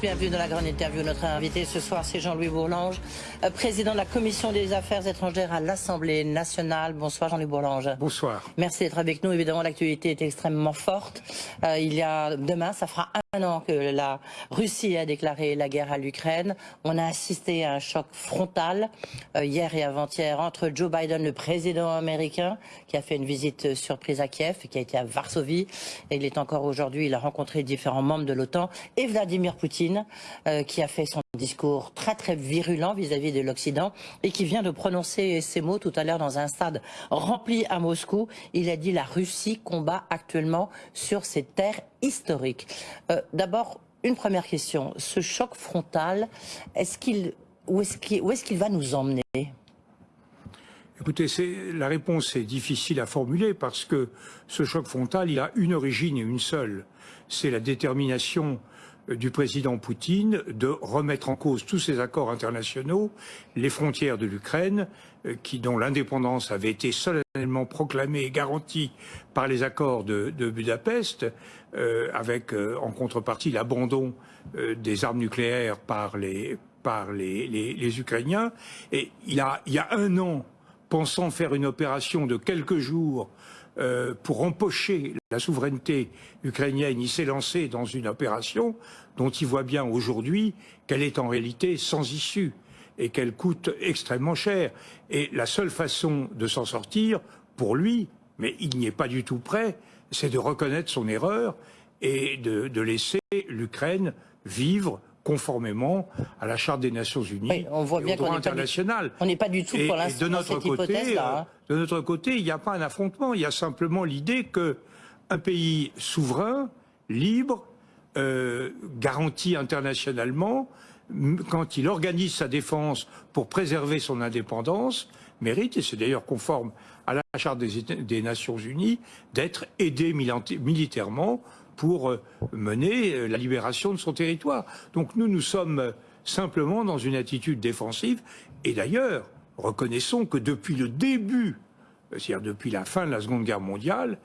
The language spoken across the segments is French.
Bienvenue dans la grande interview. Notre invité ce soir, c'est Jean-Louis Bourlange, euh, président de la Commission des Affaires étrangères à l'Assemblée nationale. Bonsoir Jean-Louis Bourlange. Bonsoir. Merci d'être avec nous. Évidemment, l'actualité est extrêmement forte. Euh, il y a demain, ça fera un an que la Russie a déclaré la guerre à l'Ukraine. On a assisté à un choc frontal euh, hier et avant-hier entre Joe Biden, le président américain, qui a fait une visite surprise à Kiev, qui a été à Varsovie, et il est encore aujourd'hui. Il a rencontré différents membres de l'OTAN et Vladimir Poutine euh, qui a fait son discours très très virulent vis-à-vis de l'Occident et qui vient de prononcer ces mots tout à l'heure dans un stade rempli à Moscou. Il a dit la Russie combat actuellement sur ses terres historiques. Euh, d'abord, une première question. Ce choc frontal, est-ce où est-ce qu'il va nous emmener? Écoutez, la réponse est difficile à formuler parce que ce choc frontal, il a une origine et une seule. C'est la détermination du président Poutine de remettre en cause tous ces accords internationaux, les frontières de l'Ukraine, euh, qui dont l'indépendance avait été solennellement proclamée et garantie par les accords de, Budapest, euh, avec euh, en contrepartie l'abandon des armes nucléaires par les par les, les, Ukrainiens. Et il a, il y a un an, pensant faire une opération de quelques jours euh, pour empocher la souveraineté ukrainienne, il s'est lancé dans une opération dont il voit bien aujourd'hui qu'elle est en réalité sans issue et qu'elle coûte extrêmement cher. Et la seule façon de s'en sortir, pour lui, mais il n'y est pas du tout prêt, c'est de reconnaître son erreur et de, de laisser l'Ukraine vivre conformément à la Charte des Nations Unies on voit bien et au droit international. on n'est pas du tout pour l'instant dans cette hypothèse-là. Hein. Euh, de notre côté, il n'y a pas un affrontement, il y a simplement l'idée qu'un pays souverain, libre, euh, garanti internationalement, quand il organise sa défense pour préserver son indépendance, mérite, et c'est d'ailleurs conforme à la Charte des, des Nations Unies, d'être aidé militairement pour euh, mener euh, la libération de son territoire. Donc nous, nous sommes euh, simplement dans une attitude défensive. Et d'ailleurs, reconnaissons que depuis le début, c'est-à-dire depuis la fin de la Seconde Guerre mondiale,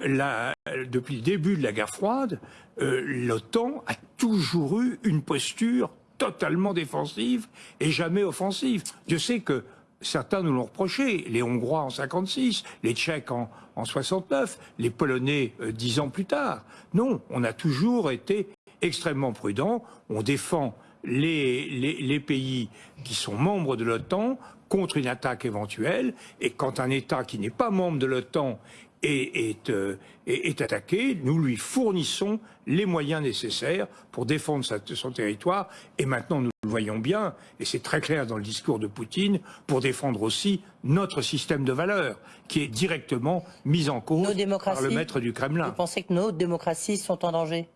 depuis le début de la guerre froide, l'OTAN a toujours eu une posture totalement défensive et jamais offensive. Je sais que certains nous l'ont reproché, les Hongrois en 56, les Tchèques en, en 69, les Polonais euh, dix ans plus tard. Non, on a toujours été extrêmement prudents, on défend les, pays qui sont membres de l'OTAN contre une attaque éventuelle, et quand un État qui n'est pas membre de l'OTAN est, euh, est, attaqué, nous lui fournissons les moyens nécessaires pour défendre son territoire. Et maintenant, nous le voyons bien, et c'est très clair dans le discours de Poutine, pour défendre aussi notre système de valeurs, qui est directement mis en cause par le maître du Kremlin. Vous pensez que nos démocraties sont en danger?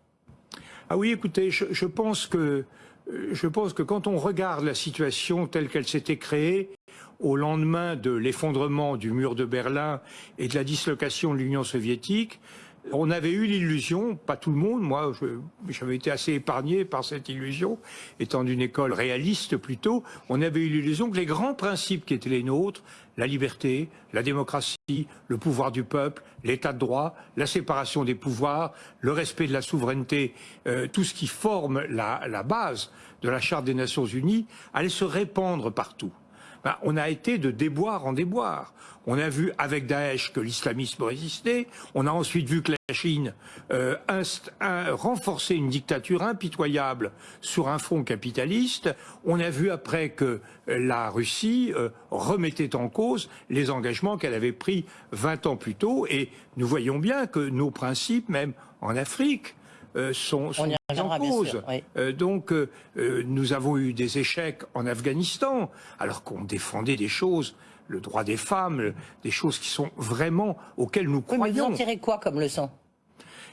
Ah oui, écoutez, je, pense que je pense que quand on regarde la situation telle qu'elle s'était créée, au lendemain de l'effondrement du mur de Berlin et de la dislocation de l'Union soviétique, on avait eu l'illusion, pas tout le monde, moi j'avais été assez épargné par cette illusion, étant d'une école réaliste plutôt, on avait eu l'illusion que les grands principes qui étaient les nôtres, la liberté, la démocratie, le pouvoir du peuple, l'état de droit, la séparation des pouvoirs, le respect de la souveraineté, euh, tout ce qui forme la, la base de la Charte des Nations Unies, allait se répandre partout. Ben, on a été de déboire en déboire. On a vu avec Daesh que l'islamisme résistait. On a ensuite vu que la Chine euh, renforçait une dictature impitoyable sur un front capitaliste. On a vu après que la Russie euh, remettait en cause les engagements qu'elle avait pris 20 ans plus tôt. Et nous voyons bien que nos principes, même en Afrique, euh, sont, en cause. Euh, donc, euh, nous avons eu des échecs en Afghanistan, alors qu'on défendait des choses, le droit des femmes, des choses qui sont vraiment auxquelles nous croyons. mais vous en tirez quoi comme leçon?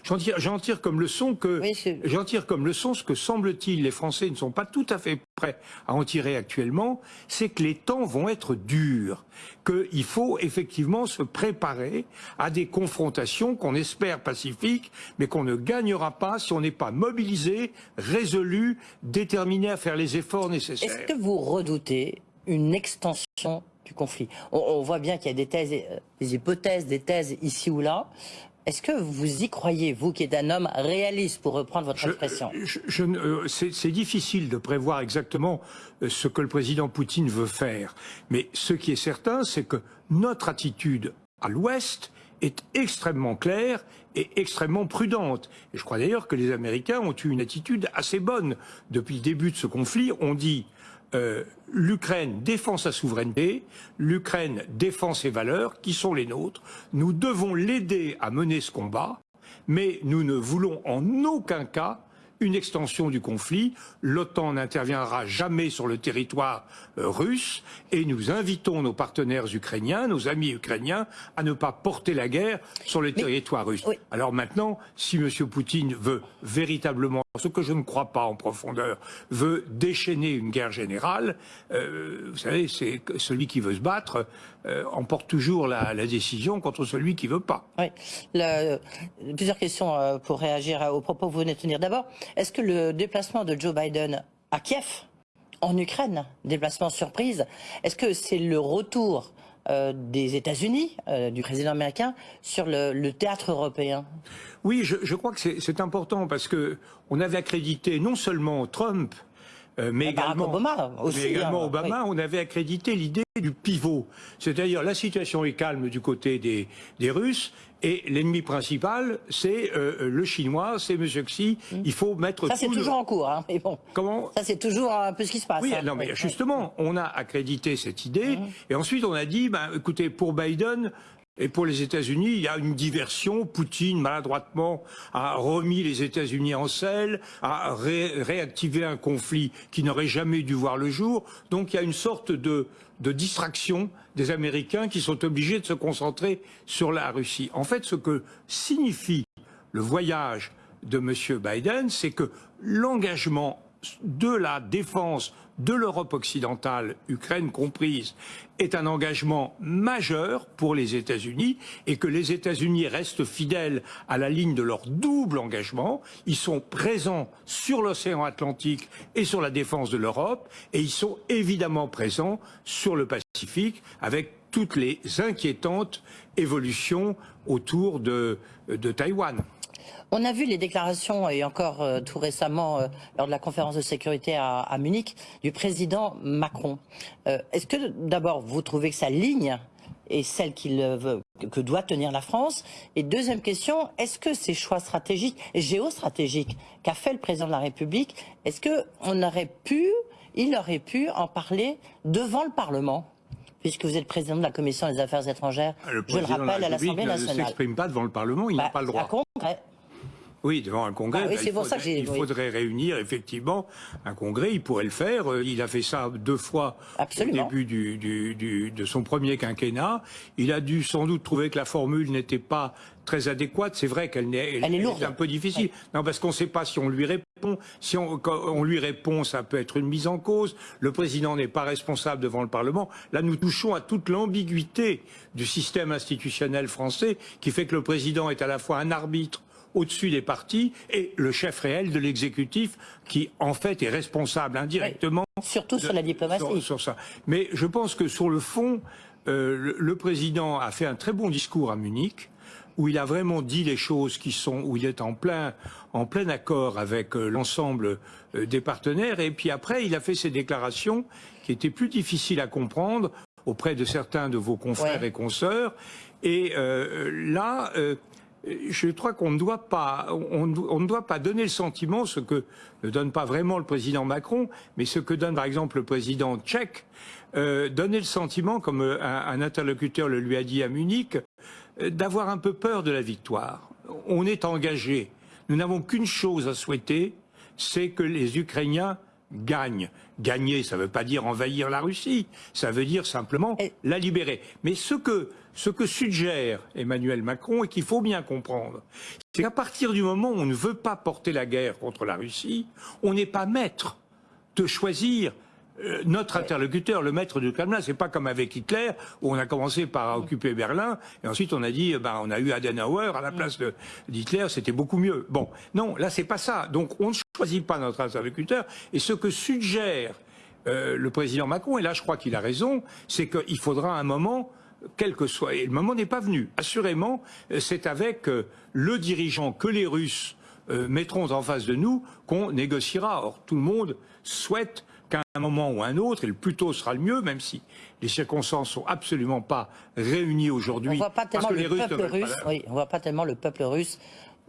J'en tire, comme leçon que j'en tire comme leçon ce que semble-t-il les Français ne sont pas tout à fait prêts à en tirer actuellement, c'est que les temps vont être durs, qu'il faut effectivement se préparer à des confrontations qu'on espère pacifiques, mais qu'on ne gagnera pas si on n'est pas mobilisé, résolu, déterminé à faire les efforts nécessaires. Est-ce que vous redoutez une extension du conflit? On, voit bien qu'il y a des thèses, euh, des hypothèses, des thèses ici ou là. Est-ce que vous y croyez, vous qui êtes un homme réaliste, pour reprendre votre expression? euh, C'est difficile de prévoir exactement euh, ce que le président Poutine veut faire. Mais ce qui est certain, c'est que notre attitude à l'Ouest est extrêmement claire et extrêmement prudente. Et je crois d'ailleurs que les Américains ont eu une attitude assez bonne. Depuis le début de ce conflit, on dit euh, l'Ukraine défend sa souveraineté, l'Ukraine défend ses valeurs, qui sont les nôtres. Nous devons l'aider à mener ce combat, mais nous ne voulons en aucun cas une extension du conflit. L'OTAN n'interviendra jamais sur le territoire euh, russe et nous invitons nos partenaires ukrainiens, nos amis ukrainiens, à ne pas porter la guerre sur le territoire russe. Alors maintenant, si M. Poutine veut véritablement, ce que je ne crois pas en profondeur, veut déchaîner une guerre générale, euh, vous savez, c'est celui qui veut se battre euh, emporte toujours la, décision contre celui qui veut pas. Oui. plusieurs questions pour réagir aux propos que vous venez de tenir. D'abord, est-ce que le déplacement de Joe Biden à Kiev, en Ukraine, déplacement surprise, est-ce que c'est le retour euh, des États-Unis, euh, du président américain, sur le, théâtre européen. Oui, je, crois que c'est important parce que on avait accrédité non seulement Trump, euh, mais, également, Obama, aussi, mais également hein, Obama, on avait accrédité l'idée du pivot. C'est-à-dire la situation est calme du côté des, des Russes et l'ennemi principal, c'est euh, le chinois, c'est M. Xi. Mm. Il faut mettre Ça, c'est toujours en cours, hein, mais bon. Comment Ça, c'est toujours un peu ce qui se passe. Oui, hein. non, mais justement, on a accrédité cette idée, mm. et ensuite on a dit, ben, écoutez, pour Biden, et pour les États-Unis, il y a une diversion. Poutine, maladroitement, a remis les États-Unis en selle, a réactivé un conflit qui n'aurait jamais dû voir le jour. Donc il y a une sorte de, de distraction des Américains qui sont obligés de se concentrer sur la Russie. En fait, ce que signifie le voyage de M. Biden, c'est que l'engagement de la défense de l'Europe occidentale, Ukraine comprise, est un engagement majeur pour les États-Unis et que les États-Unis restent fidèles à la ligne de leur double engagement. Ils sont présents sur l'océan Atlantique et sur la défense de l'Europe et ils sont évidemment présents sur le Pacifique avec toutes les inquiétantes évolutions autour de, de Taïwan. On a vu les déclarations, et encore euh, tout récemment, euh, lors de la conférence de sécurité à, Munich, du président Macron. Euh, est-ce que, d'abord, vous trouvez que sa ligne est celle qu'il veut, que doit tenir la France? Et deuxième question, est-ce que ces choix stratégiques, géostratégiques, qu'a fait le président de la République, est-ce qu'on aurait pu, il aurait pu en parler devant le Parlement? Puisque vous êtes président de la Commission des Affaires étrangères, je le rappelle, à l'Assemblée nationale. Il ne s'exprime pas devant le Parlement, il n'a bah, pas le droit. Oui, devant un congrès. Ah il, faudrait, il faudrait réunir effectivement un congrès. Il pourrait le faire. Euh, il a fait ça deux fois au début du, de son premier quinquennat. Il a dû sans doute trouver que la formule n'était pas très adéquate. C'est vrai qu'elle est, un peu difficile. Non, parce qu'on ne sait pas si on lui répond. Si on, on lui répond, ça peut être une mise en cause. Le président n'est pas responsable devant le Parlement. Là, nous touchons à toute l'ambiguïté du système institutionnel français qui fait que le président est à la fois un arbitre au-dessus des partis et le chef réel de l'exécutif qui, en fait, est responsable indirectement. surtout sur la diplomatie. Sur, ça. Mais je pense que sur le fond, euh, le, président a fait un très bon discours à Munich où il a vraiment dit les choses qui sont, où il est en plein, en plein accord avec euh, l'ensemble euh, des partenaires. Et puis après, il a fait ses déclarations qui étaient plus difficiles à comprendre auprès de certains de vos confrères et consoeurs. Et là, je crois qu'on ne doit pas, on, ne doit pas donner le sentiment, ce que ne donne pas vraiment le président Macron, mais ce que donne par exemple le président tchèque, euh, donner le sentiment, comme euh, un, interlocuteur le lui a dit à Munich, euh, d'avoir un peu peur de la victoire. On est engagé. Nous n'avons qu'une chose à souhaiter, c'est que les Ukrainiens gagnent. Gagner, ça ne veut pas dire envahir la Russie, ça veut dire simplement la libérer. Mais ce que, ce que suggère Emmanuel Macron et qu'il faut bien comprendre, c'est qu'à partir du moment où on ne veut pas porter la guerre contre la Russie, on n'est pas maître de choisir euh, notre interlocuteur, le maître du Kremlin, c'est pas comme avec Hitler où on a commencé par occuper Berlin et ensuite on a dit, ben, on a eu Adenauer à la place d'Hitler, c'était beaucoup mieux. Bon, non, là c'est pas ça. Donc on ne choisit pas notre interlocuteur et ce que suggère euh, le président Macron, et là je crois qu'il a raison, c'est qu'il faudra un moment quel que soit. Et le moment n'est pas venu. Assurément, c'est avec euh, le dirigeant que les Russes euh, mettront en face de nous qu'on négociera. Or, tout le monde souhaite qu'à un moment ou un autre, et le plus tôt sera le mieux, même si les circonstances sont absolument pas réunies aujourd'hui. On voit pas tellement le peuple russe. Oui, on voit pas tellement le peuple russe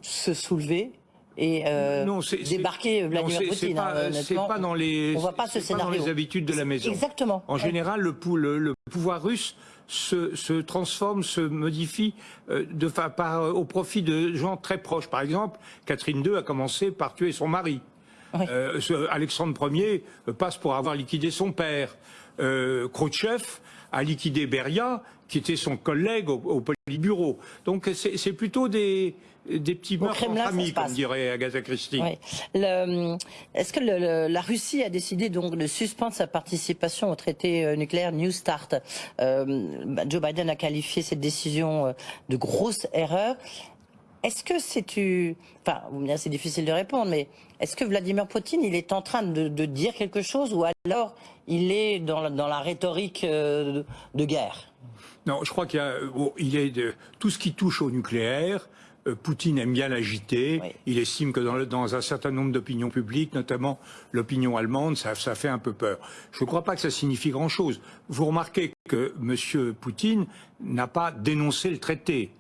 se soulever et euh, débarquer Vladimir Poutine. C'est pas, pas, dans les, on voit pas ce scénario. Pas dans les habitudes de la maison. Exactement. En général, le, le, pouvoir russe se, se, transforme, se modifie euh, de, par, au profit de gens très proches. Par exemple, Catherine II a commencé par tuer son mari. Euh, Alexandre Ier passe pour avoir liquidé son père. Euh, Khrouchtchev a liquidé Beria, qui était son collègue au, au Politburo. Donc c'est plutôt des, des petits meurtres entre amis, comme dirait Agatha Christie. Est-ce que le, la Russie a décidé donc de suspendre sa participation au traité euh, nucléaire New Start? Euh, bah, Joe Biden a qualifié cette décision euh, de grosse erreur. Est-ce que c'est tu, enfin, c'est difficile de répondre, mais est-ce que Vladimir Poutine, il est en train de, de dire quelque chose ou alors il est dans la, dans la rhétorique de, de guerre? Non, je crois qu'il il est de tout ce qui touche au nucléaire. Euh, Poutine aime bien l'agiter. Il estime que dans, dans un certain nombre d'opinions publiques, notamment l'opinion allemande, ça, ça, fait un peu peur. Je ne crois pas que ça signifie grand-chose. Vous remarquez que M. Poutine n'a pas dénoncé le traité.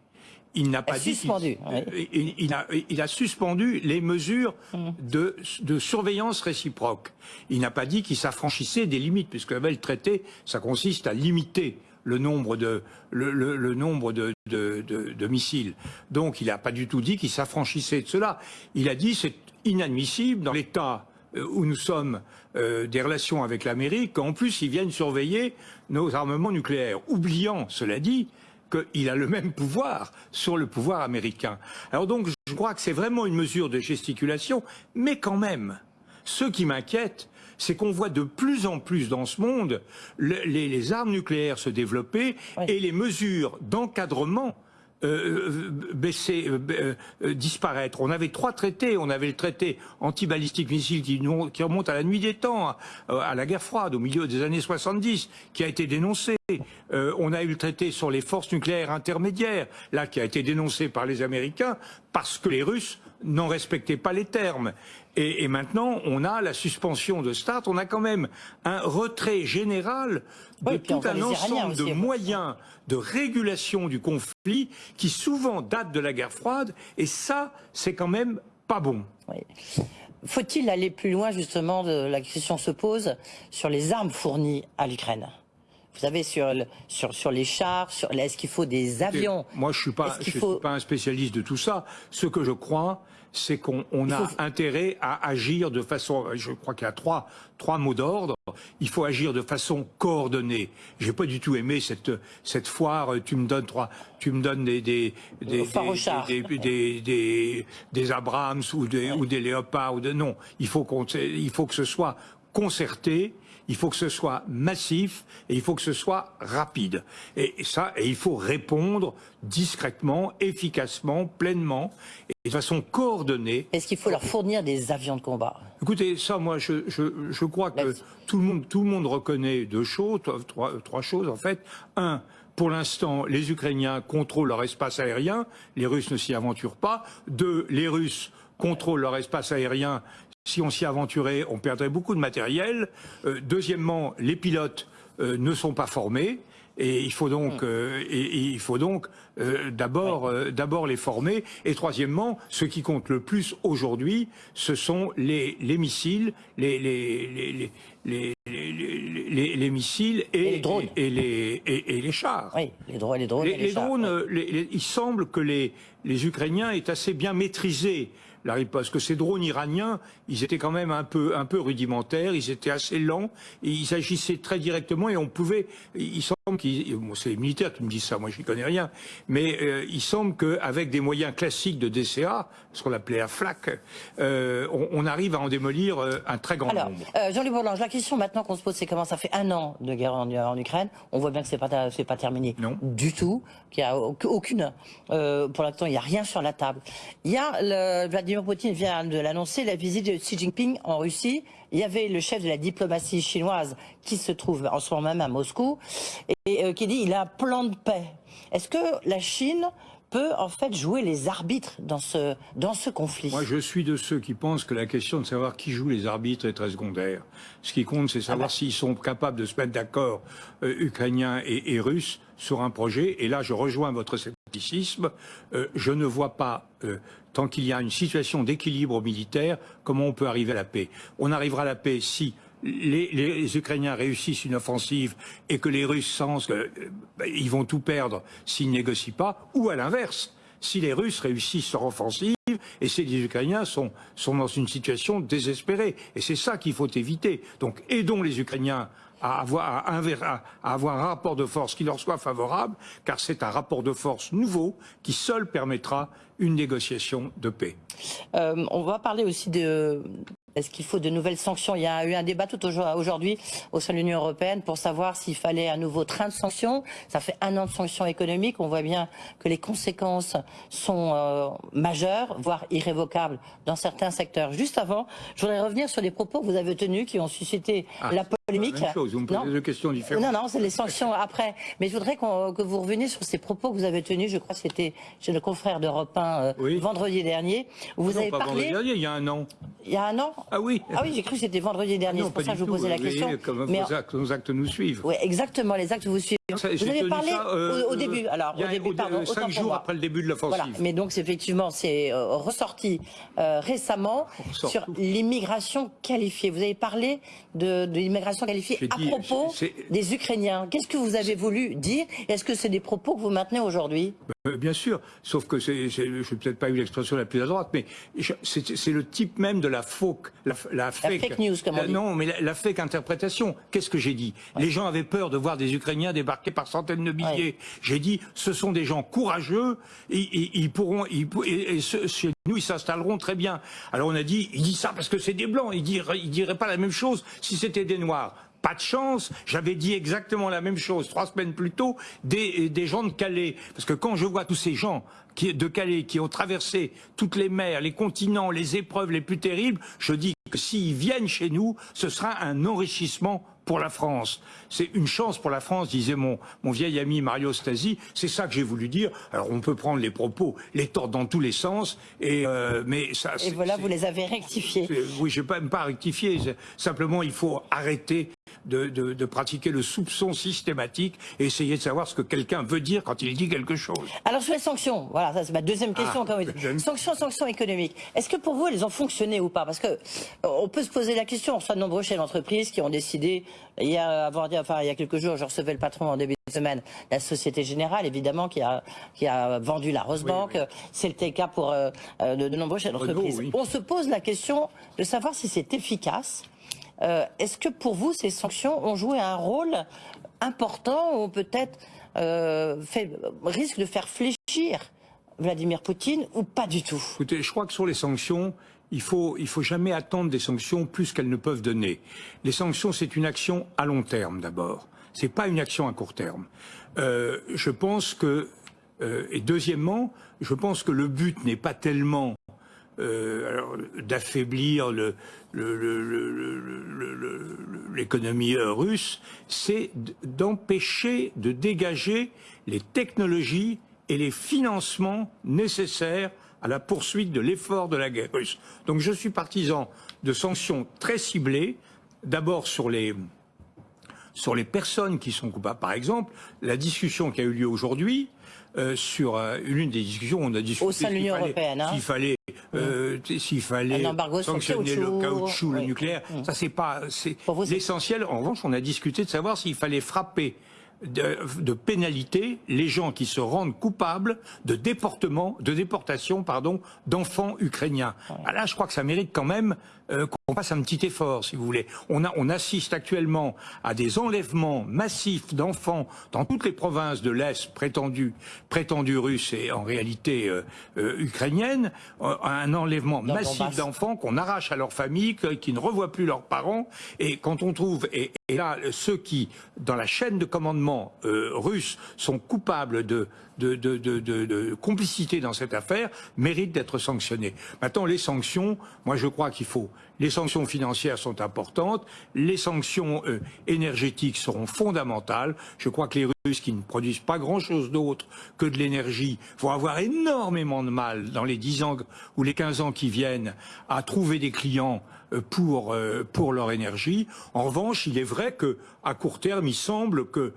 Il n'a pas dit suspendu, euh, il, il, a, il, a, suspendu les mesures mmh. de, de, surveillance réciproque. Il n'a pas dit qu'il s'affranchissait des limites, puisque le traité, ça consiste à limiter le nombre de, le, nombre de, de, missiles. Donc il n'a pas du tout dit qu'il s'affranchissait de cela. Il a dit c'est inadmissible dans l'état euh, où nous sommes euh, des relations avec l'Amérique, qu'en plus ils viennent surveiller nos armements nucléaires, oubliant, cela dit, qu'il a le même pouvoir sur le pouvoir américain. Alors donc je crois que c'est vraiment une mesure de gesticulation, mais quand même, ce qui m'inquiète, c'est qu'on voit de plus en plus dans ce monde les, armes nucléaires se développer et les mesures d'encadrement euh, euh, baisser, euh, disparaître. On avait trois traités. On avait le traité anti-balistique missile qui, qui, remonte à la nuit des temps, à, la guerre froide, au milieu des années 70, qui a été dénoncé. on a eu le traité sur les forces nucléaires intermédiaires, là, qui a été dénoncé par les Américains parce que les Russes n'en respectaient pas les termes. Et, et, maintenant, on a la suspension de START, on a quand même un retrait général de tout un ensemble de moyens de régulation du conflit qui souvent datent de la guerre froide, et ça, c'est quand même pas bon. Oui. Faut-il aller plus loin, justement, de, la question se pose, sur les armes fournies à l'Ukraine? Vous savez, sur, le, sur, sur les chars, sur est-ce qu'il faut des avions Moi, je ne suis, pas, je faut... suis pas un spécialiste de tout ça. Ce que je crois, c'est qu'on on a intérêt à agir de façon, je crois qu'il y a trois, trois mots d'ordre. Il faut agir de façon coordonnée. J'ai pas du tout aimé cette, cette foire. Tu me donnes trois, tu me donnes des, des, des, des, des, des, des, Abrams ou des, ou des Léopards ou de, non. Il faut qu'on, il faut que ce soit concerté il faut que ce soit massif et il faut que ce soit rapide. Et ça, et il faut répondre discrètement, efficacement, pleinement, et de façon coordonnée. Est-ce qu'il faut leur fournir des avions de combat? Écoutez, ça, moi, je, je, je crois que tout le, monde, tout le monde reconnaît deux choses, trois, trois choses en fait. Un, pour l'instant, les Ukrainiens contrôlent leur espace aérien, les Russes ne s'y aventurent pas. Deux, les Russes contrôlent leur espace aérien si on s'y aventurait, on perdrait beaucoup de matériel. Euh, deuxièmement, les pilotes euh, ne sont pas formés. Et il faut donc, hmm. euh, et, il faut donc d'abord, d'abord les former. Et troisièmement, ce qui compte le plus aujourd'hui, ce sont les, les missiles, les, les, les, les, les, missiles et, les drones. Et, les, et, les chars. Oui, les drones, les drones. Les, drones, il semble que les, les Ukrainiens aient assez bien maîtrisé la riposte. Que ces drones iraniens, ils étaient quand même un peu, rudimentaires, ils étaient assez lents, ils agissaient très directement et on pouvait. Bon, c'est les militaires qui me disent ça, moi je n'y connais rien, mais euh, il semble qu'avec des moyens classiques de DCA, ce qu'on appelait la FLAC, euh, on, on, arrive à en démolir euh, un très grand Alors, nombre. Euh, Jean-Luc Bourlange, la question maintenant qu'on se pose, c'est comment ça fait un an de guerre en, en Ukraine. On voit bien que c'est pas, c'est pas terminé non. du tout, qu'il n'y a aucune, pour l'instant, il n'y a rien sur la table. Il y a le, Vladimir Poutine vient de l'annoncer, la visite de Xi Jinping en Russie il y avait le chef de la diplomatie chinoise qui se trouve en ce moment même à Moscou et, euh, qui dit il a un plan de paix. Est-ce que la Chine peut en fait jouer les arbitres dans ce, dans ce conflit? Moi, je suis de ceux qui pensent que la question de savoir qui joue les arbitres est très secondaire. Ce qui compte, c'est savoir ah bah. s'ils sont capables de se mettre d'accord, euh, ukrainiens et, russes, sur un projet. Et là, je rejoins votre Euh, je ne vois pas, euh, tant qu'il y a une situation d'équilibre militaire, comment on peut arriver à la paix. On arrivera à la paix si les, Ukrainiens réussissent une offensive et que les Russes sentent qu'ils euh, vont tout perdre s'ils négocient pas, ou à l'inverse, si les Russes réussissent leur offensive et si les Ukrainiens sont, dans une situation désespérée. Et c'est ça qu'il faut éviter. Donc aidons les Ukrainiens à avoir, un rapport de force qui leur soit favorable, car c'est un rapport de force nouveau qui seul permettra une négociation de paix. Euh, on va parler aussi de, est-ce qu'il faut de nouvelles sanctions? Il y a eu un débat tout aujourd'hui au sein de l'Union européenne pour savoir s'il fallait un nouveau train de sanctions. Ça fait un an de sanctions économiques. On voit bien que les conséquences sont euh, majeures, voire irrévocables dans certains secteurs. Juste avant, je voudrais revenir sur les propos que vous avez tenus qui ont suscité ah, la polémique. La même chose. Vous me posez deux questions différentes. Non, non, c'est les sanctions après. Mais je voudrais que vous reveniez sur ces propos que vous avez tenus. Je crois que c'était chez le confrère d'Europe 1 euh, vendredi dernier. vous non, avez pas parlé. Vendredi dernier, il y a un an. Il y a un an? Ah oui Ah oui, j'ai cru que c'était vendredi dernier, c'est pour ça que je vous posais la question. Comme mais nos actes nous suivent. Oui, exactement, les actes vous suivent. Vous avez parlé euh, au, début, alors au début, pardon, cinq jours après le début de l'offensive. Voilà, mais donc effectivement, c'est euh, ressorti euh, récemment sur l'immigration qualifiée. Vous avez parlé de, l'immigration qualifiée à propos des Ukrainiens. Qu'est-ce que vous avez voulu dire? Est-ce que c'est des propos que vous maintenez aujourd'hui? Bien sûr, sauf que c'est, je n'ai peut-être pas eu l'expression la plus à droite, mais c'est le type même de la fake, la, fake, news, comme on dit. Non, mais la, fake interprétation. Qu'est-ce que j'ai dit? Les gens avaient peur de voir des Ukrainiens débarquer par centaines de milliers. J'ai dit, ce sont des gens courageux, et, ils pourront, et, chez nous, ils s'installeront très bien. Alors on a dit, il dit ça parce que c'est des blancs. Il dirait, il dirait pas la même chose si c'était des noirs pas de chance. J'avais dit exactement la même chose trois semaines plus tôt des, des gens de Calais. Parce que quand je vois tous ces gens qui, de Calais qui ont traversé toutes les mers, les continents, les épreuves les plus terribles, je dis que s'ils viennent chez nous, ce sera un enrichissement pour la France. C'est une chance pour la France, disait mon, mon vieil ami Mario Stasi. C'est ça que j'ai voulu dire. Alors on peut prendre les propos, les tordre dans tous les sens, et euh, mais ça. Et voilà, vous les avez rectifiés. Oui, je ne vais pas rectifier. Simplement, il faut arrêter de, de, de, pratiquer le soupçon systématique et essayer de savoir ce que quelqu'un veut dire quand il dit quelque chose. Alors sur les sanctions, voilà, ça c'est ma deuxième question. Ah, sanctions, sanctions économiques. Est-ce que pour vous elles ont fonctionné ou pas Parce que euh, on peut se poser la question. On soit de nombreux chefs d'entreprise qui ont décidé il y a, enfin, il y a quelques jours, je recevais le patron en début de semaine, la Société Générale, évidemment, qui a, qui a vendu la Rosebank. C'est le cas pour euh, euh, de, nombreux chefs d'entreprise. On se pose la question de savoir si c'est efficace euh, est-ce que pour vous, ces sanctions ont joué un rôle important ou peut-être euh, risque de faire fléchir Vladimir Poutine ou pas du tout? Écoutez, je crois que sur les sanctions, il faut, il faut jamais attendre des sanctions plus qu'elles ne peuvent donner. Les sanctions, c'est une action à long terme d'abord. C'est pas une action à court terme. Euh, je pense que, et deuxièmement, je pense que le but n'est pas tellement euh, d'affaiblir l'économie russe, c'est d'empêcher de dégager les technologies et les financements nécessaires à la poursuite de l'effort de la guerre russe. Donc je suis partisan de sanctions très ciblées, d'abord sur les, sur les personnes qui sont coupables. Par exemple, la discussion qui a eu lieu aujourd'hui euh, sur euh, une des discussions, on a discuté de l'Union européenne, hein. fallait, euh, s'il fallait sanctionner le caoutchouc, le nucléaire. Mm. Ça c'est pas, c'est l'essentiel. En revanche, on a discuté de savoir s'il fallait frapper de, de, pénalité les gens qui se rendent coupables de déportement, de déportation, pardon, d'enfants ukrainiens. Ah, là, je crois que ça mérite quand même euh, qu'on fasse un petit effort, si vous voulez. On, a, on assiste actuellement à des enlèvements massifs d'enfants dans toutes les provinces de l'Est prétendues prétendu russes et en réalité euh, euh, ukrainiennes, un enlèvement massif d'enfants qu'on arrache à leur famille, qui ne revoient plus leurs parents. Et quand on trouve, et, et là, ceux qui, dans la chaîne de commandement euh, russe, sont coupables de, de, complicité dans cette affaire, méritent d'être sanctionnés. Maintenant, les sanctions, moi je crois qu'il faut les sanctions financières sont importantes, les sanctions euh, énergétiques seront fondamentales. Je crois que les Russes, qui ne produisent pas grand-chose d'autre que de l'énergie, vont avoir énormément de mal dans les 10 ans ou les 15 ans qui viennent à trouver des clients pour, euh, pour leur énergie. En revanche, il est vrai que à court terme, il semble que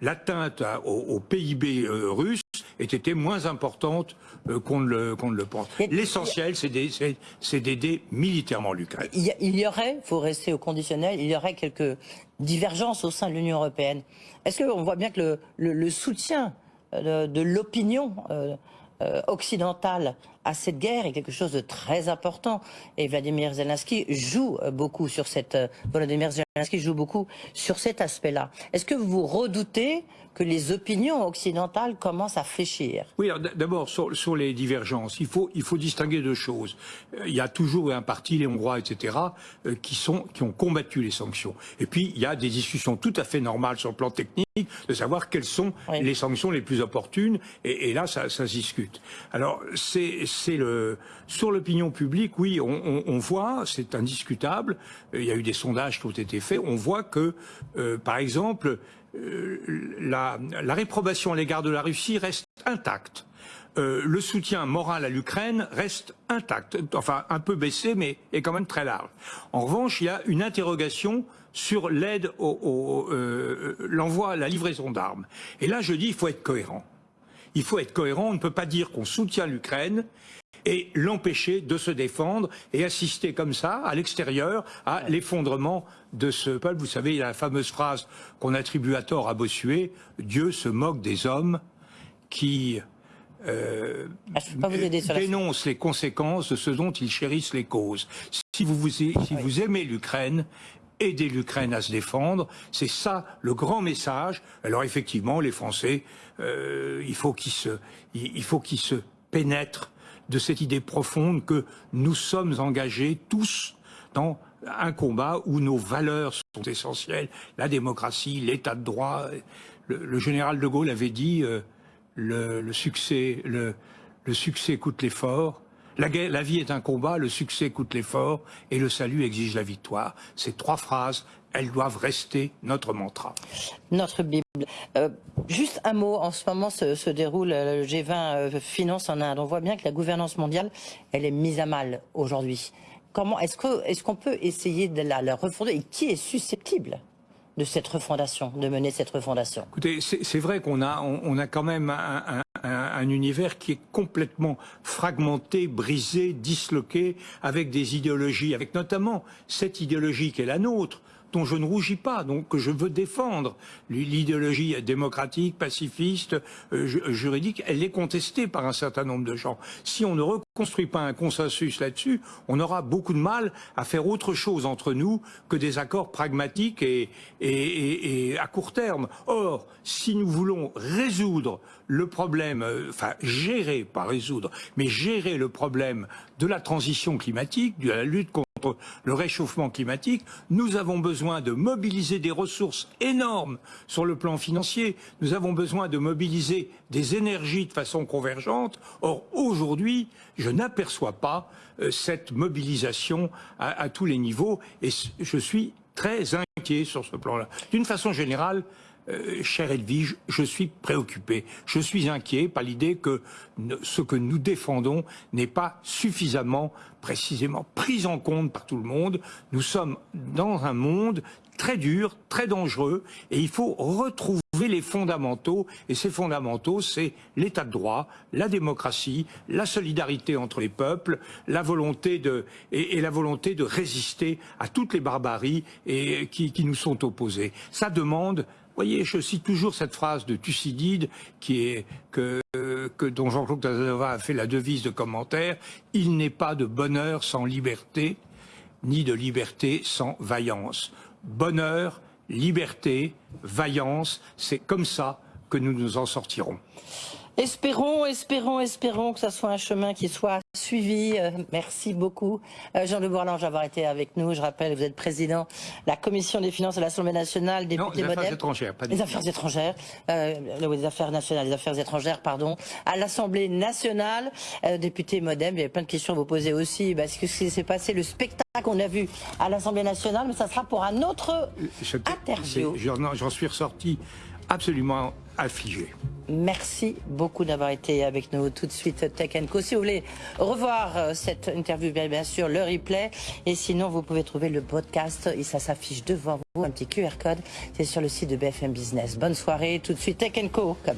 l'atteinte au, au, PIB russe ait été moins importante euh, qu'on ne, le pense. L'essentiel, c'est d'aider militairement l'Ukraine. Il, y aurait, il faut rester au conditionnel, il y aurait quelques divergences au sein de l'Union européenne. Est-ce qu'on voit bien que le, soutien euh, de, l'opinion euh, occidentale à cette guerre est quelque chose de très important et Vladimir Zelensky joue beaucoup sur cette Volodymyr Zelensky joue beaucoup sur cet aspect-là. Est-ce que vous redoutez que les opinions occidentales commencent à fléchir Oui, d'abord sur, les divergences, il faut, il faut distinguer deux choses. Euh, il y a toujours un parti, les Hongrois, etc., euh, qui, sont, qui ont combattu les sanctions. Et puis, il y a des discussions tout à fait normales sur le plan technique de savoir quelles sont les sanctions les plus opportunes. Et, là, ça, ça, se discute. Alors, c'est le sur l'opinion publique, oui, on, on, voit, c'est indiscutable. Euh, il y a eu des sondages qui ont été faits. On voit que, par exemple, euh, la, réprobation à l'égard de la Russie reste intacte. Euh, le soutien moral à l'Ukraine reste intact, enfin un peu baissé, mais est quand même très large. En revanche, il y a une interrogation sur l'aide au, euh, l'envoi, la livraison d'armes. Et là, je dis, il faut être cohérent. Il faut être cohérent. On ne peut pas dire qu'on soutient l'Ukraine et l'empêcher de se défendre et assister comme ça, à l'extérieur, à l'effondrement de ce peuple. Vous savez, il y a la fameuse phrase qu'on attribue à tort à Bossuet, Dieu se moque des hommes qui euh, ah, dénoncent les conséquences de ce dont ils chérissent les causes. Si vous, si vous aimez l'Ukraine, aider l'Ukraine à se défendre. C'est ça le grand message. Alors effectivement, les Français, euh, il faut qu'ils se, il faut qu'ils se pénètrent de cette idée profonde que nous sommes engagés tous dans un combat où nos valeurs sont essentielles, la démocratie, l'état de droit. Le, général de Gaulle avait dit euh, le, succès, le, succès coûte l'effort. La, la, vie est un combat, le succès coûte l'effort et le salut exige la victoire. Ces trois phrases, elles doivent rester notre mantra. Notre Bible. Euh, juste un mot, en ce moment se, déroule le G20 euh, Finance en Inde. On voit bien que la gouvernance mondiale, elle est mise à mal aujourd'hui. Comment est-ce qu'on peut essayer de la, refonder et qui est susceptible de cette refondation, de mener cette refondation Écoutez, c'est vrai qu'on a, on, a quand même un, un, univers qui est complètement fragmenté, brisé, disloqué, avec des idéologies, avec notamment cette idéologie qui est la nôtre, dont je ne rougis pas, donc que je veux défendre. L'idéologie démocratique, pacifiste, euh, juridique, elle est contestée par un certain nombre de gens. Si on ne reconstruit pas un consensus là-dessus, on aura beaucoup de mal à faire autre chose entre nous que des accords pragmatiques et, et, et à court terme. Or, si nous voulons résoudre le problème, euh, enfin gérer, pas résoudre, mais gérer le problème de la transition climatique, de la lutte contre le réchauffement climatique, nous avons besoin de mobiliser des ressources énormes sur le plan financier, nous avons besoin de mobiliser des énergies de façon convergente. Or, aujourd'hui, je n'aperçois pas euh, cette mobilisation à, tous les niveaux et je suis très inquiet sur ce plan-là. D'une façon générale, euh, cher Edwige, je suis préoccupé. Je suis inquiet par l'idée que ce que nous défendons n'est pas suffisamment précisément pris en compte par tout le monde. Nous sommes dans un monde très dur, très dangereux, et il faut retrouver les fondamentaux, et ces fondamentaux, c'est l'état de droit, la démocratie, la solidarité entre les peuples, la volonté de, et, la volonté de résister à toutes les barbaries et, qui, nous sont opposées. Ça demande voyez, je cite toujours cette phrase de Thucydide qui est que dont Jean-Claude Casanova a fait la devise de commentaire. Il n'est pas de bonheur sans liberté, ni de liberté sans vaillance. Bonheur, liberté, vaillance, c'est comme ça que nous nous en sortirons. Espérons, espérons, espérons que ça soit un chemin qui soit suivi. Euh, merci beaucoup, euh, Jean de Bourlange, d'avoir été avec nous. Je rappelle, vous êtes président de la Commission des finances de l'Assemblée nationale, Non, député les affaires étrangères, pas Les des... affaires étrangères, euh, les affaires nationales, les affaires étrangères, pardon, à l'Assemblée nationale, euh, député Modem. Il y avait plein de questions à vous poser aussi. Parce que ce qui s'est passé, le spectacle qu'on a vu à l'Assemblée nationale, mais ça sera pour un autre Je- interview. j'en suis ressorti absolument affligé. Merci beaucoup d'avoir été avec nous tout de suite Tech Co. Si vous voulez revoir euh, cette interview, bien, bien sûr, le replay. Et sinon, vous pouvez trouver le podcast et ça s'affiche devant vous, un petit QR code. C'est sur le site de BFM Business. Bonne soirée. Tout de suite Tech Co.